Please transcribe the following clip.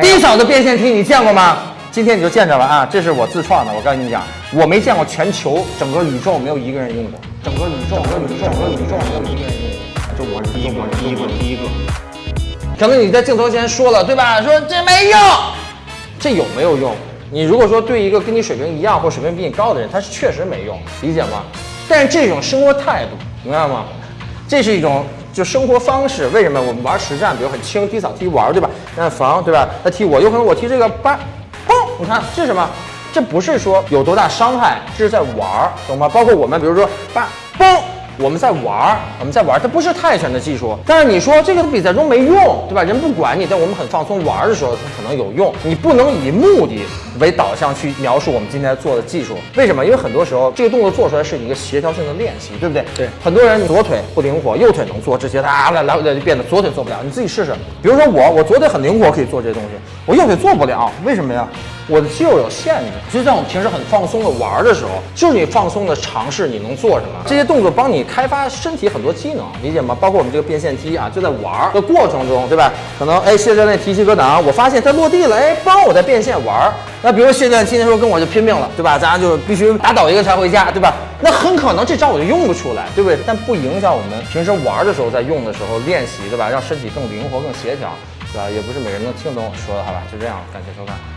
低扫的变线踢你见过吗？今天你就见着了啊！这是我自创的，我告诉你讲，我没见过全球整个宇宙没有一个人用过，整个宇宙整个宇宙整个宇宙没有一个人用过，就我是第一个，第一个，第一个。可能你在镜头前说了，对吧？说这没用，这有没有用？你如果说对一个跟你水平一样或水平比你高的人，他是确实没用，理解吗？但是这种生活态度，明白吗？这是一种就生活方式。为什么我们玩实战，比如很轻踢扫踢玩，对吧？那防，对吧？他踢我，有可能我踢这个八，嘣，你看这是什么？这不是说有多大伤害，这是在玩，懂吗？包括我们，比如说八，嘣。我们在玩儿，我们在玩儿，它不是泰拳的技术。但是你说这个比赛中没用，对吧？人不管你，但我们很放松玩儿的时候，它可能有用。你不能以目的为导向去描述我们今天做的技术。为什么？因为很多时候这个动作做出来是一个协调性的练习，对不对？对。很多人左腿不灵活，右腿能做这些，他来来来就变得左腿做不了。你自己试试。比如说我，我左腿很灵活，可以做这些东西，我右腿做不了，为什么呀？我的肌肉有限制，就在我们平时很放松的玩的时候，就是你放松的尝试你能做什么，这些动作帮你开发身体很多机能，理解吗？包括我们这个变线踢啊，就在玩的过程中，对吧？可能哎，谢教练提膝格挡，我发现它落地了，哎，帮我在变线玩。那比如谢教练今天说跟我就拼命了，对吧？咱就必须打倒一个才回家，对吧？那很可能这招我就用不出来，对不对？但不影响我们平时玩的时候在用的时候练习，对吧？让身体更灵活、更协调，对吧？也不是每个人能听懂我说的，好吧？就这样，感谢收看。